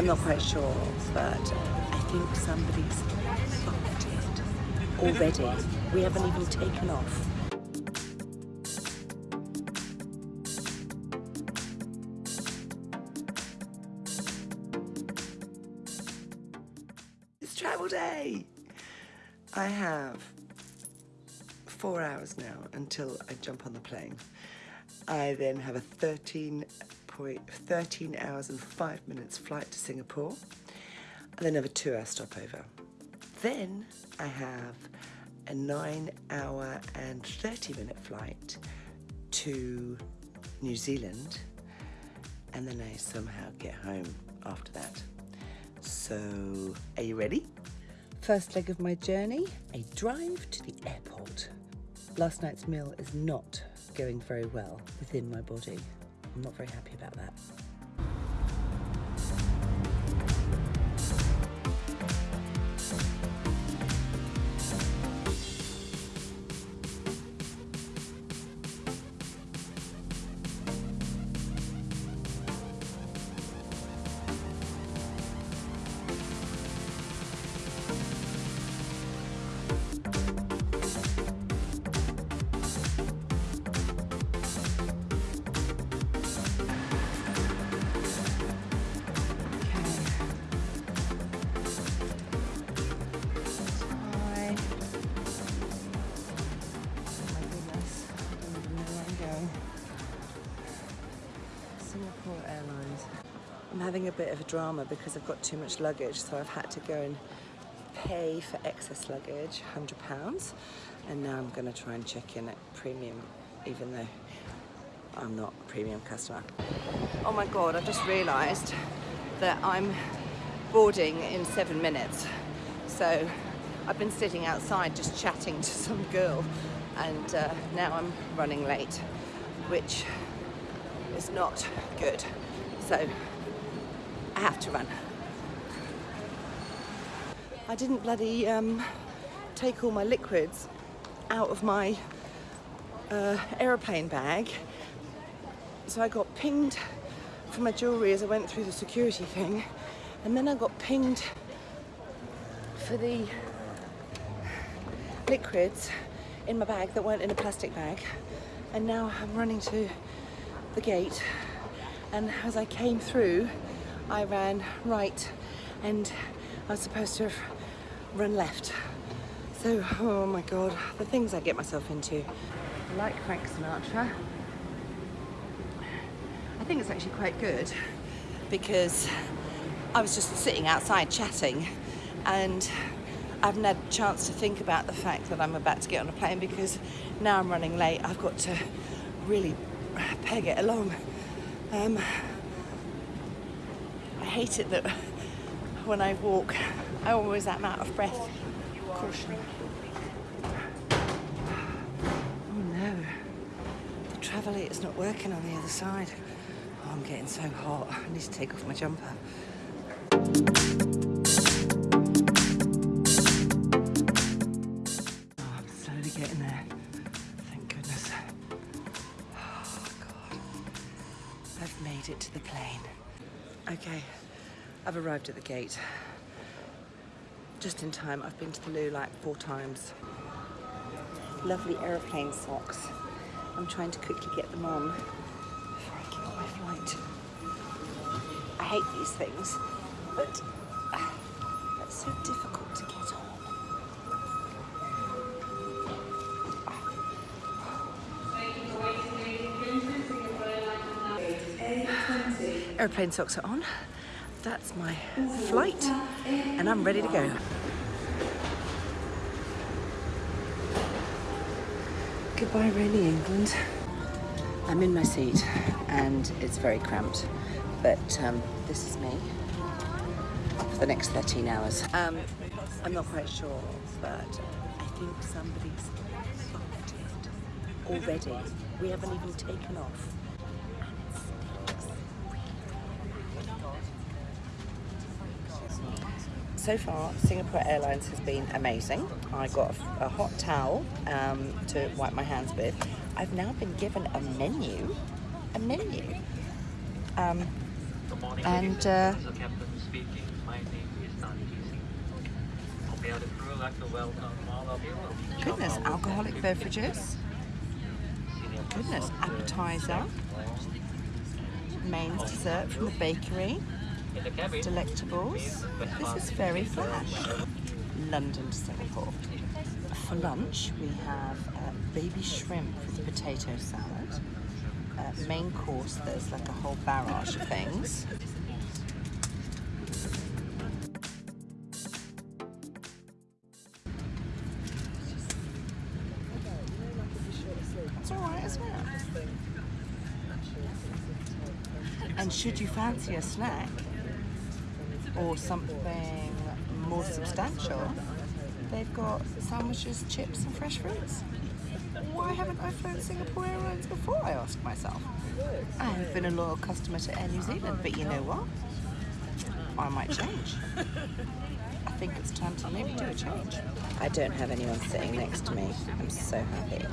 I'm not quite sure, but I think somebody's booked it already. We haven't even taken off. It's travel day! I have four hours now until I jump on the plane. I then have a 13 point, 13 hours and five minutes flight to Singapore, and then have a two hour stopover. Then I have a nine hour and 30 minute flight to New Zealand, and then I somehow get home after that. So, are you ready? First leg of my journey, a drive to the airport. Last night's meal is not going very well within my body. I'm not very happy about that. Having a bit of a drama because I've got too much luggage, so I've had to go and pay for excess luggage, £100, and now I'm going to try and check in at premium, even though I'm not a premium customer. Oh my god, I've just realised that I'm boarding in seven minutes. So I've been sitting outside just chatting to some girl and uh, now I'm running late, which is not good. So I have to run. I didn't bloody um, take all my liquids out of my uh, aeroplane bag. So I got pinged for my jewellery as I went through the security thing. And then I got pinged for the liquids in my bag that weren't in a plastic bag. And now I'm running to the gate. And as I came through, I ran right and I was supposed to have run left. So, oh my God, the things I get myself into. I like Frank Sinatra. I think it's actually quite good because I was just sitting outside chatting and I haven't had a chance to think about the fact that I'm about to get on a plane because now I'm running late. I've got to really peg it along. Um, I hate it that when I walk, I always am out of breath. Caution. Oh no, the travelator's not working on the other side. Oh, I'm getting so hot. I need to take off my jumper. Oh, I'm slowly getting there. Thank goodness. Oh, God. I've made it to the plane. Okay, I've arrived at the gate. Just in time. I've been to the loo like four times. Lovely aeroplane socks. I'm trying to quickly get them on before I get on my flight. I hate these things, but uh, it's so difficult to get on. Airplane socks are on. That's my flight, and I'm ready to go. Goodbye, rainy England. I'm in my seat, and it's very cramped, but um, this is me for the next 13 hours. Um, I'm not quite sure, but I think somebody's already. We haven't even taken off. so far Singapore Airlines has been amazing. I got a, hot towel um, to wipe my hands with. I've now been given a menu, a menu. Um, and uh, goodness, alcoholic beverages. Goodness, appetizer, main dessert from the bakery. Delectables. This is very flash. London to Singapore. For lunch, we have uh, baby shrimp with potato salad. Uh, main course, there's like a whole barrage of things. It's alright. And should you fancy a snack or something more substantial, they've got sandwiches, chips and fresh fruits. Why haven't I flown Singapore Airlines before, I ask myself. I have been a loyal customer to Air New Zealand, but you know what? I might change. I think it's time to maybe do a change. I don't have anyone sitting next to me. I'm so happy.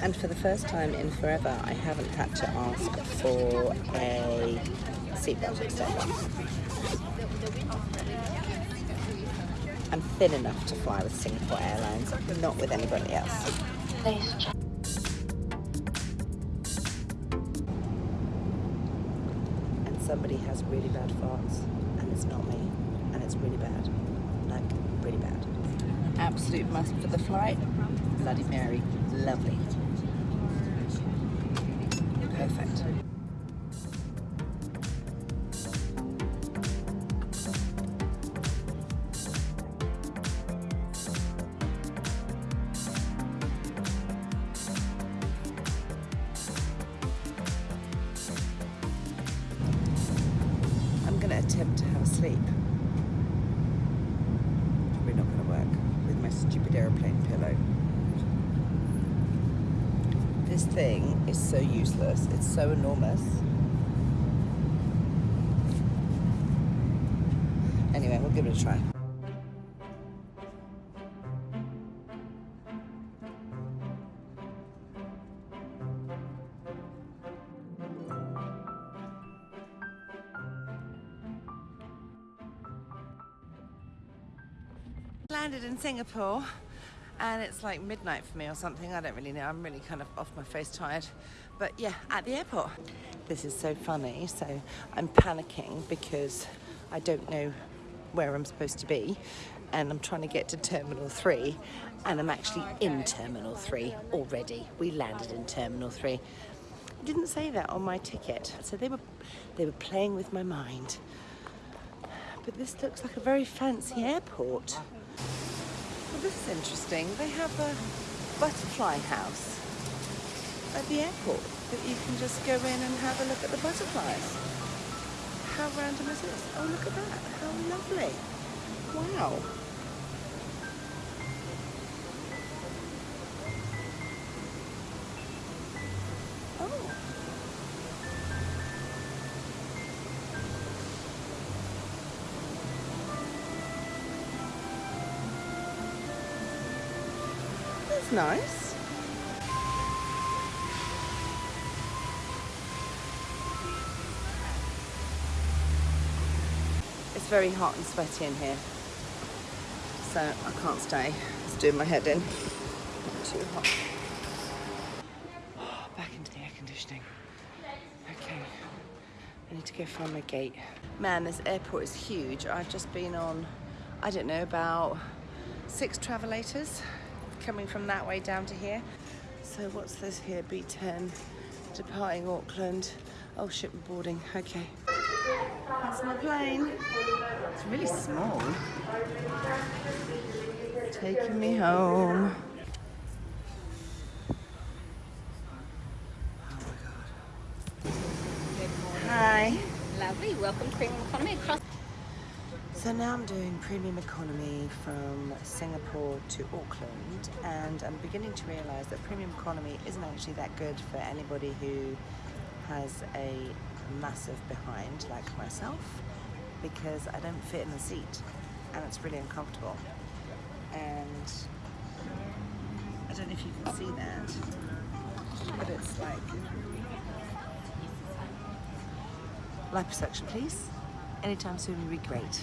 And for the first time in forever, I haven't had to ask for a seatbelt. I'm thin enough to fly with Singapore Airlines, not with anybody else. And somebody has really bad farts, and it's not me, and it's really bad. Like, really bad. Absolute must for the flight. Bloody Mary, lovely. Sleep. Probably not going to work with my stupid aeroplane pillow. This thing is so useless. It's so enormous. Anyway, we'll give it a try. Landed in Singapore and it's like midnight for me or something. I don't really know. I'm really kind of off my face tired. But yeah, at the airport. This is so funny. So I'm panicking because I don't know where I'm supposed to be and I'm trying to get to Terminal 3 and I'm actually in Terminal 3 already. We landed in Terminal 3. It didn't say that on my ticket. So they were they were playing with my mind. But this looks like a very fancy airport. This is interesting. They have a butterfly house at the airport that you can just go in and have a look at the butterflies. How random is this? Oh, look at that. How lovely. Wow. Nice. It's very hot and sweaty in here, so I can't stay. It's doing my head in. Too hot. Oh, back into the air conditioning. Okay, I need to go find my gate. Man, this airport is huge. I've just been on, I don't know, about six travelators coming from that way down to here. So what's this here? B10, departing Auckland. Oh, ship boarding, okay. That's my plane. It's really small. Taking me home. Oh my god. Hi. Lovely. Welcome to Premium Economy across. So now I'm doing premium economy from Singapore to Auckland and I'm beginning to realise that premium economy isn't actually that good for anybody who has a massive behind like myself because I don't fit in the seat and it's really uncomfortable. And I don't know if you can see that but it's like liposuction please. Anytime soon would be great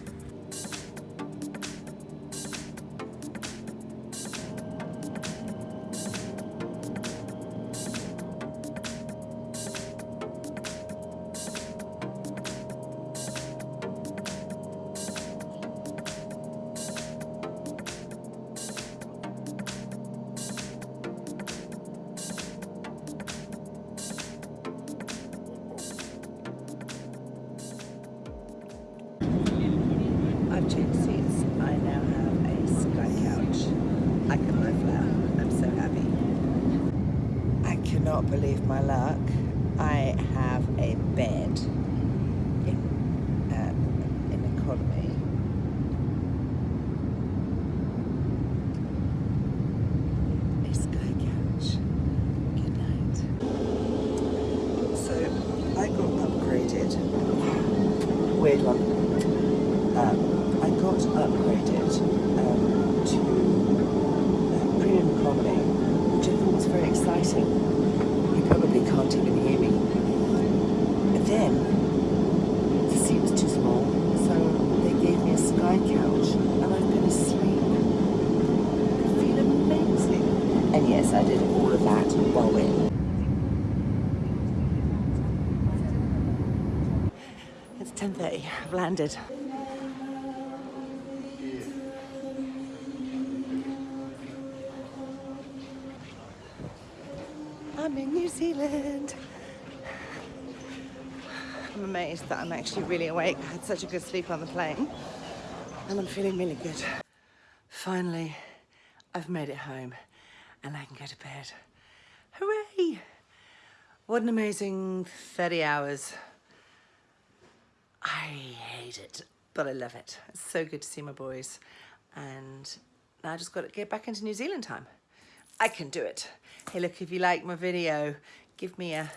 I can lie flat. I'm so happy. I cannot believe my luck. I have a bed in, um, in economy. A sky couch. Good night. So I got upgraded. Weird one. Um, I got upgraded um, to uh, premium economy, which I thought was very exciting. You But then the seat was too small, so they gave me a sky couch, and I've been asleep. I feel amazing. And yes, I did all of that while we're It's 10.30. I've landed. I'm in New Zealand. I'm amazed that I'm actually really awake. I had such a good sleep on the plane and I'm feeling really good. Finally, I've made it home and I can go to bed. Hooray! What an amazing 30 hours. I hate it, but I love it. It's so good to see my boys. And now I just got to get back into New Zealand time. I can do it. Hey, look, if you like my video, give me a,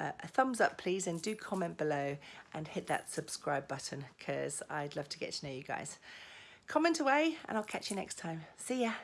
a, a thumbs up, please, and do comment below and hit that subscribe button because I'd love to get to know you guys. Comment away and I'll catch you next time. See ya.